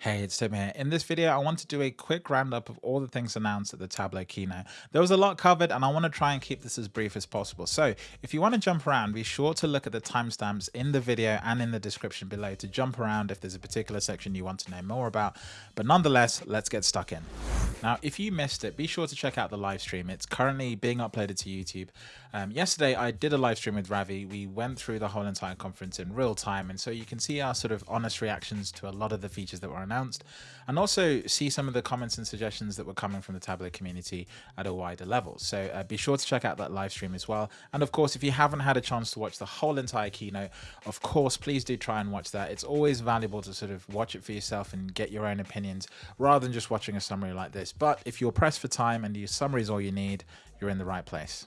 Hey, it's Tim here. In this video, I want to do a quick roundup of all the things announced at the Tableau keynote. There was a lot covered and I want to try and keep this as brief as possible. So if you want to jump around, be sure to look at the timestamps in the video and in the description below to jump around if there's a particular section you want to know more about. But nonetheless, let's get stuck in. Now, if you missed it, be sure to check out the live stream. It's currently being uploaded to YouTube. Um, yesterday, I did a live stream with Ravi. We went through the whole entire conference in real time. And so you can see our sort of honest reactions to a lot of the features that were announced and also see some of the comments and suggestions that were coming from the Tableau community at a wider level. So uh, be sure to check out that live stream as well. And of course, if you haven't had a chance to watch the whole entire keynote, of course, please do try and watch that. It's always valuable to sort of watch it for yourself and get your own opinions rather than just watching a summary like this. But if you're pressed for time and your summary is all you need, you're in the right place.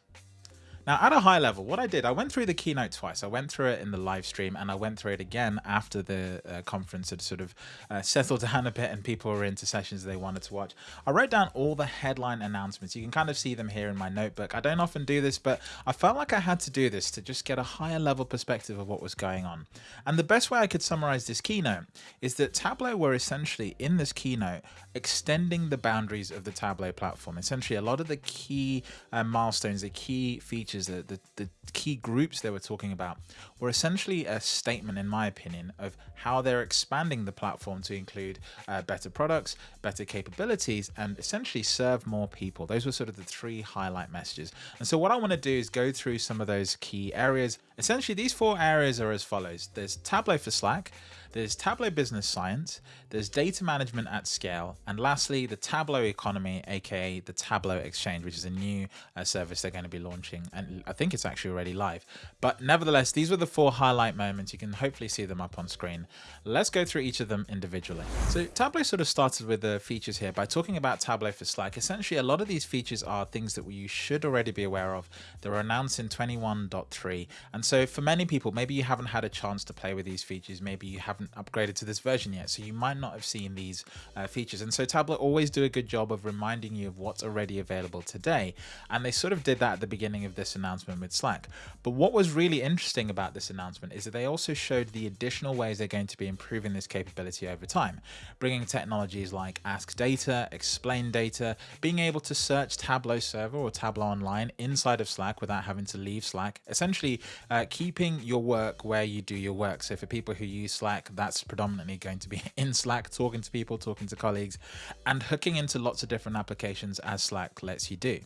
Now, at a high level, what I did, I went through the keynote twice. I went through it in the live stream and I went through it again after the uh, conference had sort of uh, settled down a bit and people were into sessions they wanted to watch. I wrote down all the headline announcements. You can kind of see them here in my notebook. I don't often do this, but I felt like I had to do this to just get a higher level perspective of what was going on. And the best way I could summarize this keynote is that Tableau were essentially in this keynote extending the boundaries of the Tableau platform. Essentially, a lot of the key uh, milestones, the key features features, the, the, the key groups they were talking about were essentially a statement, in my opinion, of how they're expanding the platform to include uh, better products, better capabilities, and essentially serve more people. Those were sort of the three highlight messages. And so what I want to do is go through some of those key areas. Essentially, these four areas are as follows. There's Tableau for Slack, there's Tableau Business Science, there's data management at scale, and lastly, the Tableau economy, aka the Tableau Exchange, which is a new uh, service they're going to be launching. And I think it's actually already live. But nevertheless, these were the four highlight moments. You can hopefully see them up on screen. Let's go through each of them individually. So Tableau sort of started with the features here by talking about Tableau for Slack. Essentially, a lot of these features are things that you should already be aware of. They were announced in 21.3. And so for many people, maybe you haven't had a chance to play with these features. Maybe you haven't upgraded to this version yet, so you might not have seen these uh, features. And so Tableau always do a good job of reminding you of what's already available today. And they sort of did that at the beginning of this announcement with Slack. But what was really interesting about this announcement is that they also showed the additional ways they're going to be improving this capability over time, bringing technologies like Ask Data, Explain Data, being able to search Tableau Server or Tableau Online inside of Slack without having to leave Slack, essentially uh, keeping your work where you do your work. So for people who use Slack, that's predominantly going to be in Slack, talking to people, talking to colleagues, and hooking into lots of different applications as Slack lets you do.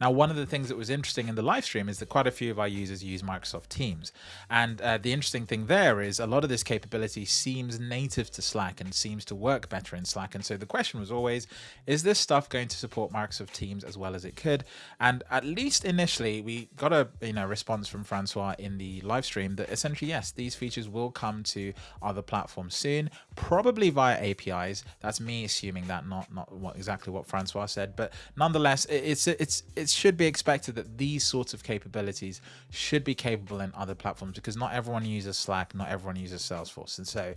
Now, one of the things that was interesting in the live stream is that quite a few of our users use Microsoft Teams. And uh, the interesting thing there is a lot of this capability seems native to Slack and seems to work better in Slack. And so the question was always, is this stuff going to support Microsoft Teams as well as it could? And at least initially, we got a you know response from Francois in the live stream that essentially, yes, these features will come to other platforms soon, probably via APIs. That's me assuming that, not not what, exactly what Francois said, but nonetheless, it's it's it's it should be expected that these sorts of capabilities should be capable in other platforms because not everyone uses Slack, not everyone uses Salesforce. And so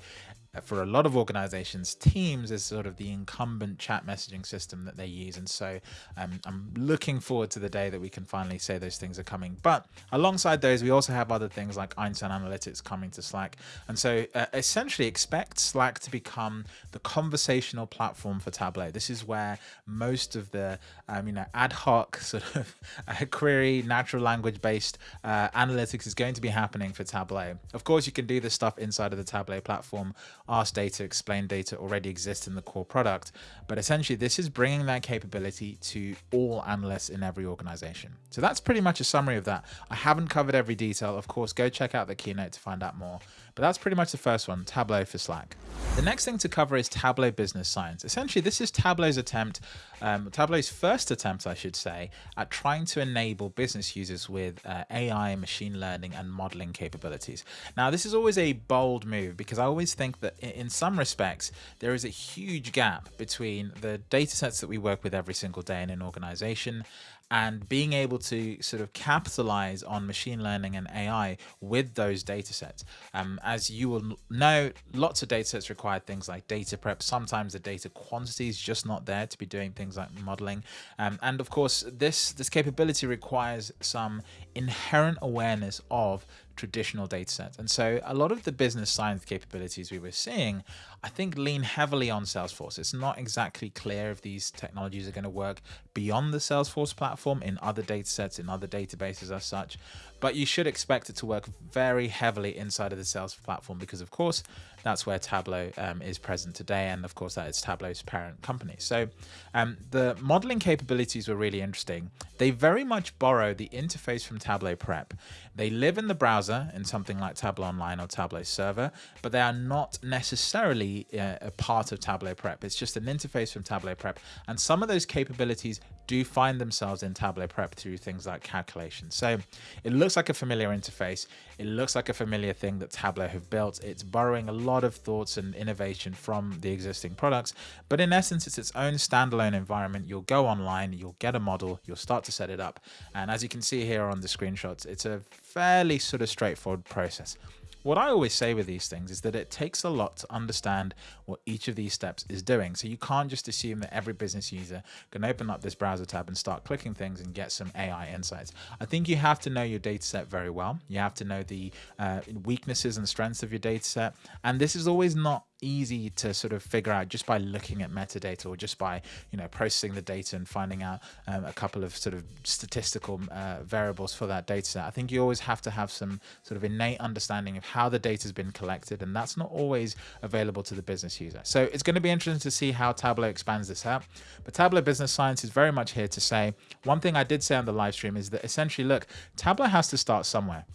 for a lot of organizations, Teams is sort of the incumbent chat messaging system that they use. And so um, I'm looking forward to the day that we can finally say those things are coming. But alongside those, we also have other things like Einstein Analytics coming to Slack. And so uh, essentially expect Slack to become the conversational platform for Tableau. This is where most of the um, you know, ad hoc sort of uh, query, natural language based uh, analytics is going to be happening for Tableau. Of course, you can do this stuff inside of the Tableau platform ask data, explain data already exists in the core product. But essentially, this is bringing that capability to all analysts in every organization. So that's pretty much a summary of that. I haven't covered every detail. Of course, go check out the keynote to find out more. But that's pretty much the first one, Tableau for Slack. The next thing to cover is Tableau Business Science. Essentially, this is Tableau's attempt, um, Tableau's first attempt, I should say, at trying to enable business users with uh, AI, machine learning, and modeling capabilities. Now, this is always a bold move because I always think that in some respects, there is a huge gap between the data sets that we work with every single day in an organization and being able to sort of capitalize on machine learning and AI with those data sets. Um, as you will know, lots of data sets require things like data prep. Sometimes the data quantity is just not there to be doing things like modeling. Um, and of course, this, this capability requires some inherent awareness of traditional data sets. And so a lot of the business science capabilities we were seeing, I think lean heavily on Salesforce. It's not exactly clear if these technologies are going to work beyond the Salesforce platform in other data sets, in other databases as such, but you should expect it to work very heavily inside of the sales platform because of course that's where Tableau um, is present today. And of course, that is Tableau's parent company. So um, the modeling capabilities were really interesting. They very much borrow the interface from Tableau Prep. They live in the browser in something like Tableau Online or Tableau Server, but they are not necessarily uh, a part of Tableau Prep. It's just an interface from Tableau Prep. And some of those capabilities do find themselves in Tableau Prep through things like calculations. So it looks like a familiar interface. It looks like a familiar thing that Tableau have built. It's borrowing a lot of thoughts and innovation from the existing products, but in essence, it's its own standalone environment. You'll go online, you'll get a model, you'll start to set it up. And as you can see here on the screenshots, it's a fairly sort of straightforward process. What I always say with these things is that it takes a lot to understand what each of these steps is doing. So you can't just assume that every business user can open up this browser tab and start clicking things and get some AI insights. I think you have to know your data set very well. You have to know the uh, weaknesses and strengths of your data set. And this is always not easy to sort of figure out just by looking at metadata or just by you know processing the data and finding out um, a couple of sort of statistical uh, variables for that data set. I think you always have to have some sort of innate understanding of how the data has been collected and that's not always available to the business user. So it's going to be interesting to see how Tableau expands this out. But Tableau Business Science is very much here to say one thing I did say on the live stream is that essentially look Tableau has to start somewhere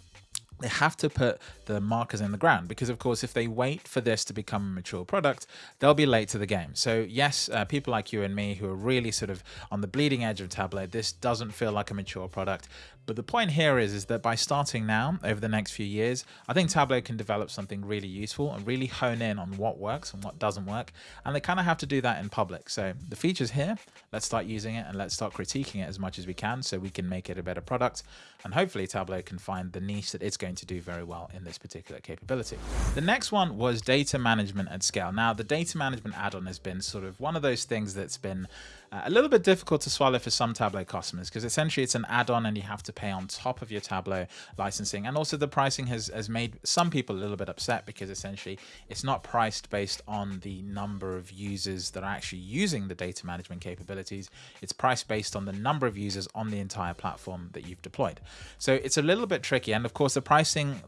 they have to put the markers in the ground because of course if they wait for this to become a mature product they'll be late to the game so yes uh, people like you and me who are really sort of on the bleeding edge of tableau this doesn't feel like a mature product but the point here is, is that by starting now, over the next few years, I think Tableau can develop something really useful and really hone in on what works and what doesn't work. And they kind of have to do that in public. So the feature's here, let's start using it and let's start critiquing it as much as we can so we can make it a better product. And hopefully Tableau can find the niche that it's going to do very well in this particular capability. The next one was data management at scale. Now the data management add-on has been sort of one of those things that's been a little bit difficult to swallow for some Tableau customers because essentially it's an add-on and you have to pay on top of your Tableau licensing. And also the pricing has, has made some people a little bit upset because essentially it's not priced based on the number of users that are actually using the data management capabilities. It's priced based on the number of users on the entire platform that you've deployed. So it's a little bit tricky. And of course the pricing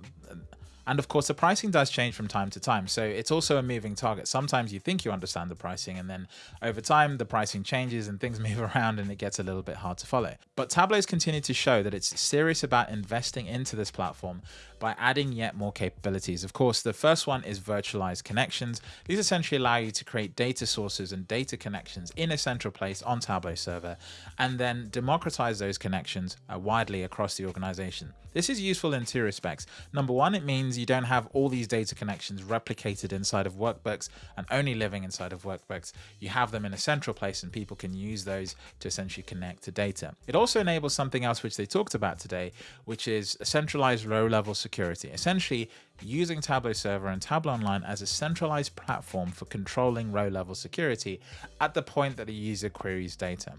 and of course, the pricing does change from time to time. So it's also a moving target. Sometimes you think you understand the pricing and then over time the pricing changes and things move around and it gets a little bit hard to follow. But Tableau's continued to show that it's serious about investing into this platform by adding yet more capabilities. Of course, the first one is virtualized connections. These essentially allow you to create data sources and data connections in a central place on Tableau server, and then democratize those connections uh, widely across the organization. This is useful in two respects. Number one, it means you don't have all these data connections replicated inside of workbooks and only living inside of workbooks. You have them in a central place and people can use those to essentially connect to data. It also enables something else which they talked about today, which is a centralized row level security. Essentially, using Tableau Server and Tableau Online as a centralized platform for controlling row level security at the point that a user queries data.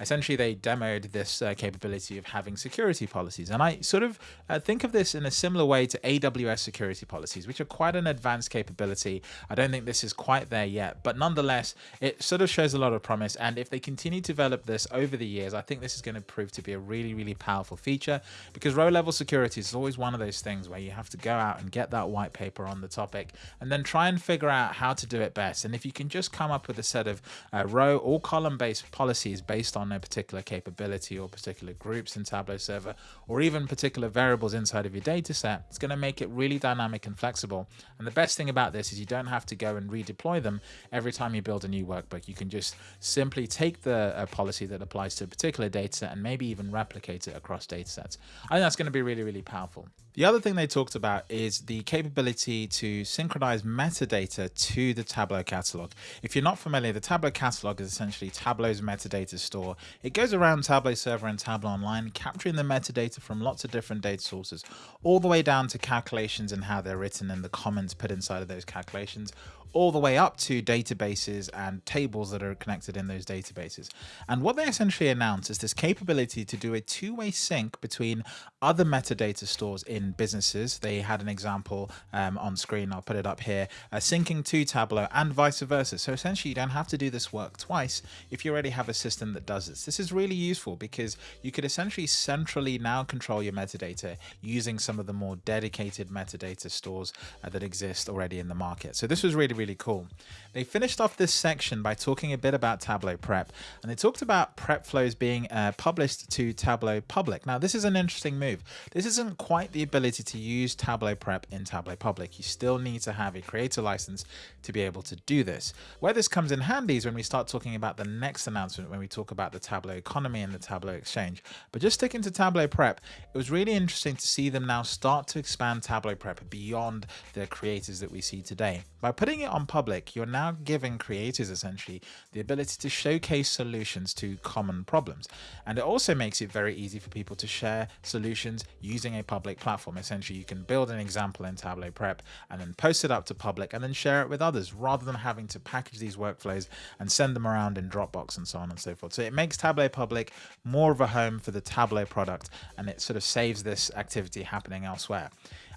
Essentially, they demoed this uh, capability of having security policies. And I sort of uh, think of this in a similar way to AWS security policies, which are quite an advanced capability. I don't think this is quite there yet, but nonetheless, it sort of shows a lot of promise. And if they continue to develop this over the years, I think this is going to prove to be a really, really powerful feature because row level security is always one of those things where you have to go out and get get that white paper on the topic and then try and figure out how to do it best. And if you can just come up with a set of uh, row or column based policies based on a particular capability or particular groups in Tableau server, or even particular variables inside of your data set, it's going to make it really dynamic and flexible. And the best thing about this is you don't have to go and redeploy them every time you build a new workbook. You can just simply take the uh, policy that applies to a particular data set and maybe even replicate it across data sets. I think that's going to be really, really powerful. The other thing they talked about is the capability to synchronize metadata to the Tableau catalog. If you're not familiar, the Tableau catalog is essentially Tableau's metadata store. It goes around Tableau server and Tableau online, capturing the metadata from lots of different data sources, all the way down to calculations and how they're written and the comments put inside of those calculations, all the way up to databases and tables that are connected in those databases. And what they essentially announce is this capability to do a two-way sync between other metadata stores in in businesses. They had an example um, on screen. I'll put it up here, uh, syncing to Tableau and vice versa. So essentially you don't have to do this work twice if you already have a system that does this. This is really useful because you could essentially centrally now control your metadata using some of the more dedicated metadata stores uh, that exist already in the market. So this was really, really cool. They finished off this section by talking a bit about Tableau Prep and they talked about prep flows being uh, published to Tableau Public. Now this is an interesting move. This isn't quite the ability to use Tableau Prep in Tableau Public. You still need to have a creator license to be able to do this. Where this comes in handy is when we start talking about the next announcement when we talk about the Tableau economy and the Tableau exchange. But just sticking to Tableau Prep, it was really interesting to see them now start to expand Tableau Prep beyond the creators that we see today. By putting it on public, you're now giving creators essentially the ability to showcase solutions to common problems. And it also makes it very easy for people to share solutions using a public platform. Essentially, you can build an example in Tableau Prep and then post it up to public and then share it with others rather than having to package these workflows and send them around in Dropbox and so on and so forth. So it makes Tableau Public more of a home for the Tableau product and it sort of saves this activity happening elsewhere.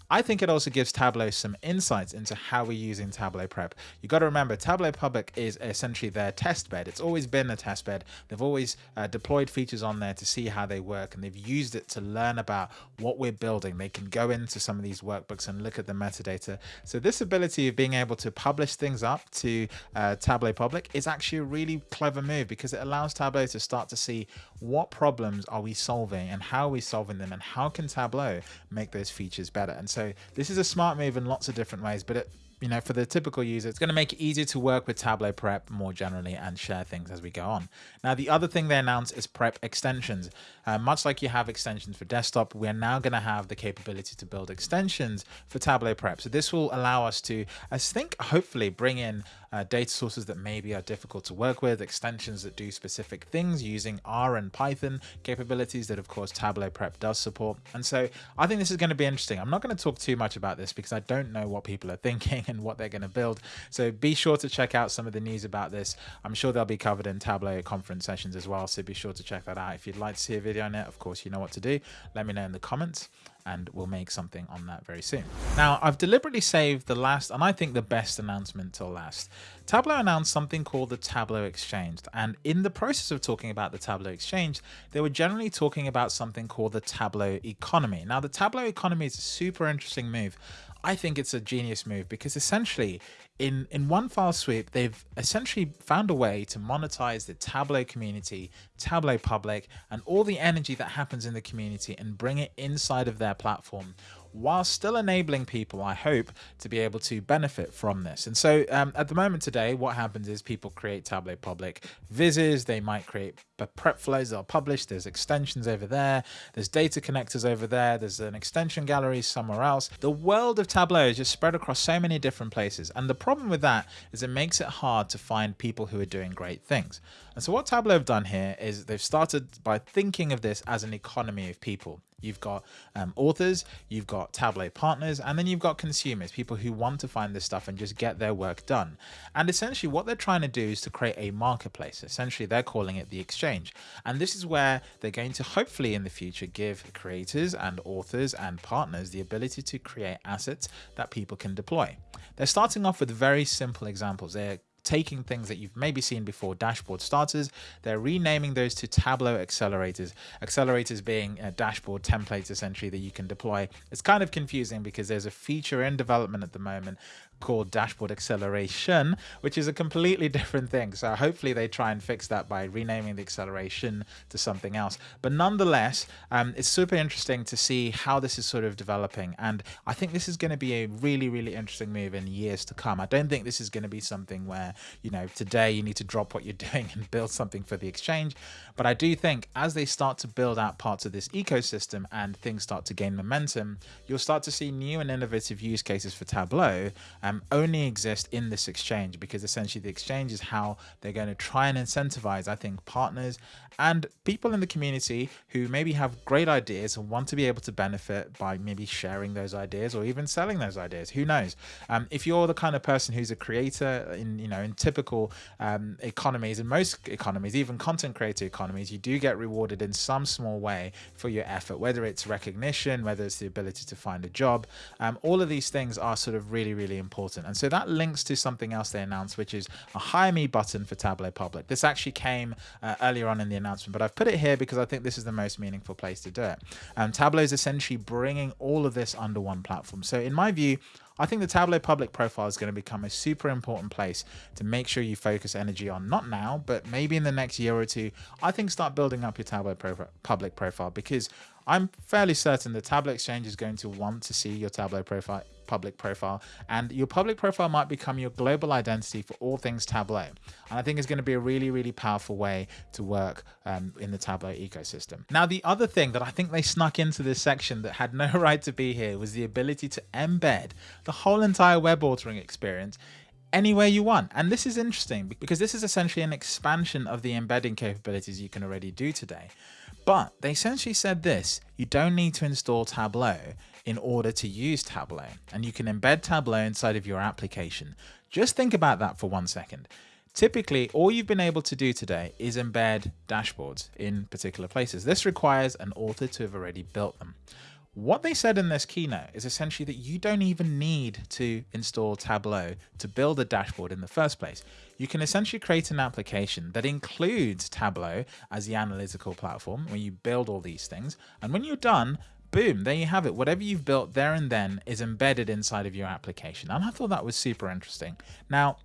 I think it also gives Tableau some insights into how we're using Tableau Prep. You got to remember, Tableau Public is essentially their test bed. It's always been a test bed. They've always uh, deployed features on there to see how they work, and they've used it to learn about what we're building. They can go into some of these workbooks and look at the metadata. So this ability of being able to publish things up to uh, Tableau Public is actually a really clever move because it allows Tableau to start to see what problems are we solving and how are we solving them and how can Tableau make those features better. And so this is a smart move in lots of different ways, but it you know, for the typical user, it's going to make it easier to work with Tableau Prep more generally and share things as we go on. Now, the other thing they announced is Prep extensions. Uh, much like you have extensions for desktop, we're now going to have the capability to build extensions for Tableau Prep. So this will allow us to, I think, hopefully bring in uh, data sources that maybe are difficult to work with, extensions that do specific things using R and Python capabilities that, of course, Tableau Prep does support. And so I think this is going to be interesting. I'm not going to talk too much about this because I don't know what people are thinking and what they're going to build. So be sure to check out some of the news about this. I'm sure they'll be covered in Tableau conference sessions as well. So be sure to check that out. If you'd like to see a video on it, of course, you know what to do. Let me know in the comments and we'll make something on that very soon. Now, I've deliberately saved the last, and I think the best announcement till last. Tableau announced something called the Tableau Exchange, and in the process of talking about the Tableau Exchange, they were generally talking about something called the Tableau Economy. Now, the Tableau Economy is a super interesting move. I think it's a genius move because essentially in, in one file sweep, they've essentially found a way to monetize the Tableau community, Tableau public, and all the energy that happens in the community and bring it inside of their platform while still enabling people, I hope, to be able to benefit from this. And so um, at the moment today, what happens is people create Tableau Public vizzes, they might create prep flows that are published, there's extensions over there, there's data connectors over there, there's an extension gallery somewhere else. The world of Tableau is just spread across so many different places. And the problem with that is it makes it hard to find people who are doing great things. And so what Tableau have done here is they've started by thinking of this as an economy of people. You've got um, authors, you've got Tableau partners, and then you've got consumers, people who want to find this stuff and just get their work done. And essentially what they're trying to do is to create a marketplace. Essentially, they're calling it the exchange. And this is where they're going to hopefully in the future give creators and authors and partners the ability to create assets that people can deploy. They're starting off with very simple examples. They're taking things that you've maybe seen before, dashboard starters, they're renaming those to Tableau accelerators. Accelerators being a dashboard templates essentially that you can deploy. It's kind of confusing because there's a feature in development at the moment called dashboard acceleration, which is a completely different thing. So hopefully they try and fix that by renaming the acceleration to something else. But nonetheless, um, it's super interesting to see how this is sort of developing. And I think this is going to be a really, really interesting move in years to come. I don't think this is going to be something where, you know, today you need to drop what you're doing and build something for the exchange. But I do think as they start to build out parts of this ecosystem and things start to gain momentum, you'll start to see new and innovative use cases for Tableau um, only exist in this exchange because essentially the exchange is how they're going to try and incentivize, I think, partners and people in the community who maybe have great ideas and want to be able to benefit by maybe sharing those ideas or even selling those ideas. Who knows? Um, if you're the kind of person who's a creator in, you know, in typical um, economies, in most economies, even content creator economies, you do get rewarded in some small way for your effort, whether it's recognition, whether it's the ability to find a job. Um, all of these things are sort of really, really important. And so that links to something else they announced, which is a hire me button for Tableau Public. This actually came uh, earlier on in the announcement, but I've put it here because I think this is the most meaningful place to do it. Um, Tableau is essentially bringing all of this under one platform. So in my view, I think the Tableau public profile is going to become a super important place to make sure you focus energy on, not now, but maybe in the next year or two. I think start building up your Tableau public profile because I'm fairly certain the Tableau Exchange is going to want to see your Tableau profile public profile and your public profile might become your global identity for all things Tableau. And I think it's going to be a really, really powerful way to work um, in the Tableau ecosystem. Now, the other thing that I think they snuck into this section that had no right to be here was the ability to embed the whole entire web authoring experience anywhere you want. And this is interesting because this is essentially an expansion of the embedding capabilities you can already do today. But they essentially said this, you don't need to install Tableau in order to use Tableau and you can embed Tableau inside of your application. Just think about that for one second. Typically, all you've been able to do today is embed dashboards in particular places. This requires an author to have already built them. What they said in this keynote is essentially that you don't even need to install Tableau to build a dashboard in the first place. You can essentially create an application that includes Tableau as the analytical platform where you build all these things. And when you're done, boom, there you have it. Whatever you've built there and then is embedded inside of your application. And I thought that was super interesting. Now,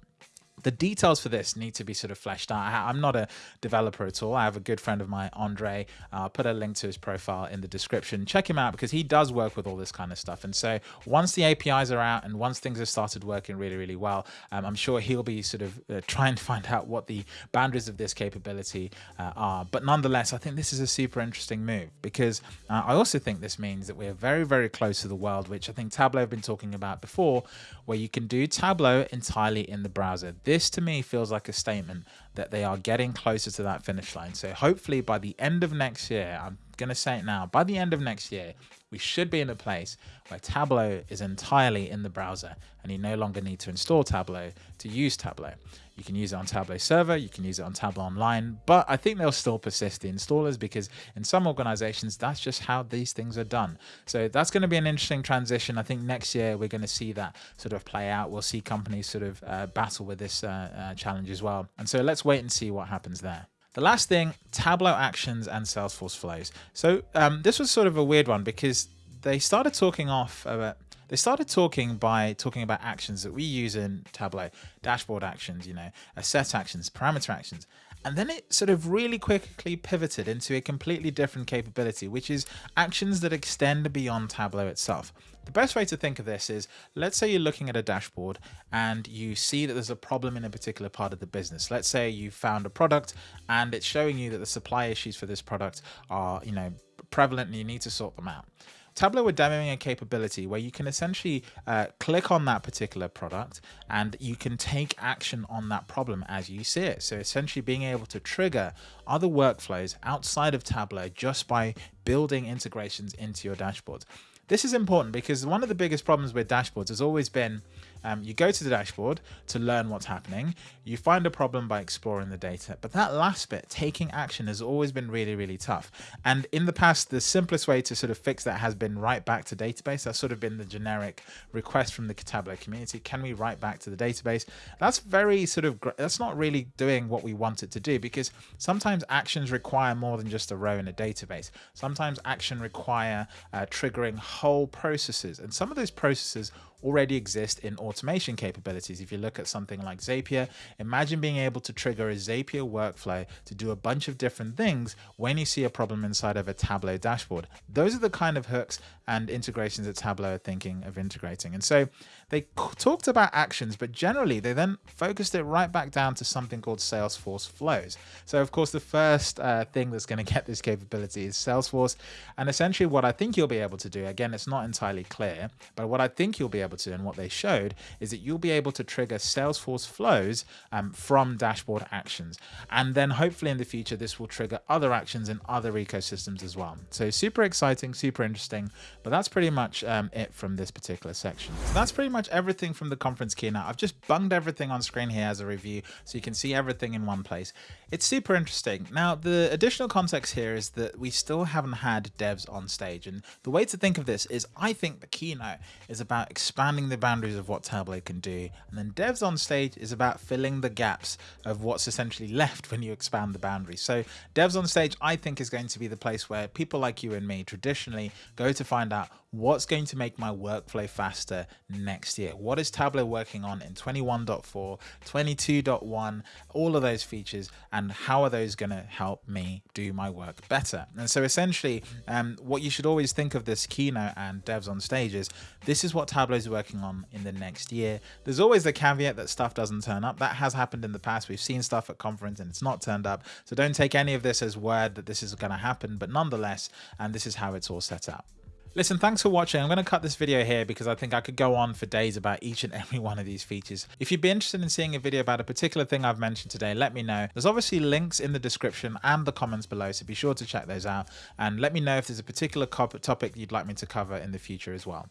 the details for this need to be sort of fleshed out. I, am not a developer at all. I have a good friend of mine, Andre. I'll put a link to his profile in the description. Check him out because he does work with all this kind of stuff. And so once the APIs are out and once things have started working really, really well, um, I'm sure he'll be sort of uh, trying to find out what the boundaries of this capability uh, are. But nonetheless, I think this is a super interesting move because uh, I also think this means that we're very, very close to the world, which I think Tableau have been talking about before, where you can do Tableau entirely in the browser. This to me feels like a statement that they are getting closer to that finish line. So hopefully by the end of next year, I'm going to say it now, by the end of next year, we should be in a place where Tableau is entirely in the browser and you no longer need to install Tableau to use Tableau. You can use it on Tableau server, you can use it on Tableau online, but I think they'll still persist the installers because in some organizations, that's just how these things are done. So that's going to be an interesting transition. I think next year we're going to see that sort of play out. We'll see companies sort of uh, battle with this uh, uh, challenge as well. And so let's wait and see what happens there. The last thing, Tableau Actions and Salesforce Flows. So um, this was sort of a weird one because they started talking off about they started talking by talking about actions that we use in Tableau, dashboard actions, you know, set actions, parameter actions. And then it sort of really quickly pivoted into a completely different capability, which is actions that extend beyond Tableau itself. The best way to think of this is, let's say you're looking at a dashboard and you see that there's a problem in a particular part of the business. Let's say you found a product and it's showing you that the supply issues for this product are, you know, prevalent and you need to sort them out. Tableau are demoing a capability where you can essentially uh, click on that particular product and you can take action on that problem as you see it. So essentially being able to trigger other workflows outside of Tableau just by building integrations into your dashboards. This is important because one of the biggest problems with dashboards has always been um, you go to the dashboard to learn what's happening. You find a problem by exploring the data. But that last bit, taking action, has always been really, really tough. And in the past, the simplest way to sort of fix that has been write back to database. That's sort of been the generic request from the Tableau community. Can we write back to the database? That's very sort of, that's not really doing what we want it to do because sometimes actions require more than just a row in a database. Sometimes action require uh, triggering whole processes. And some of those processes already exist in automation capabilities. If you look at something like Zapier, imagine being able to trigger a Zapier workflow to do a bunch of different things when you see a problem inside of a Tableau dashboard. Those are the kind of hooks and integrations that Tableau are thinking of integrating. And so they talked about actions, but generally they then focused it right back down to something called Salesforce flows. So of course, the first uh, thing that's going to get this capability is Salesforce. And essentially what I think you'll be able to do, again, it's not entirely clear, but what I think you'll be able And what they showed is that you'll be able to trigger Salesforce flows um, from dashboard actions. And then hopefully in the future, this will trigger other actions in other ecosystems as well. So super exciting, super interesting. But that's pretty much um, it from this particular section. So that's pretty much everything from the conference keynote. I've just bunged everything on screen here as a review so you can see everything in one place. It's super interesting. Now, the additional context here is that we still haven't had devs on stage. And the way to think of this is I think the keynote is about expanding the boundaries of what Tableau can do. And then devs on stage is about filling the gaps of what's essentially left when you expand the boundaries. So devs on stage, I think is going to be the place where people like you and me traditionally go to find out what's going to make my workflow faster next year. What is Tableau working on in 21.4, 22.1, all of those features, and how are those going to help me do my work better? And so essentially, um, what you should always think of this keynote and devs on stage is this is what Tableau is working on in the next year. There's always the caveat that stuff doesn't turn up. That has happened in the past. We've seen stuff at conference and it's not turned up. So don't take any of this as word that this is going to happen, but nonetheless, and this is how it's all set up. Listen, thanks for watching. I'm going to cut this video here because I think I could go on for days about each and every one of these features. If you'd be interested in seeing a video about a particular thing I've mentioned today, let me know. There's obviously links in the description and the comments below, so be sure to check those out. And let me know if there's a particular topic you'd like me to cover in the future as well.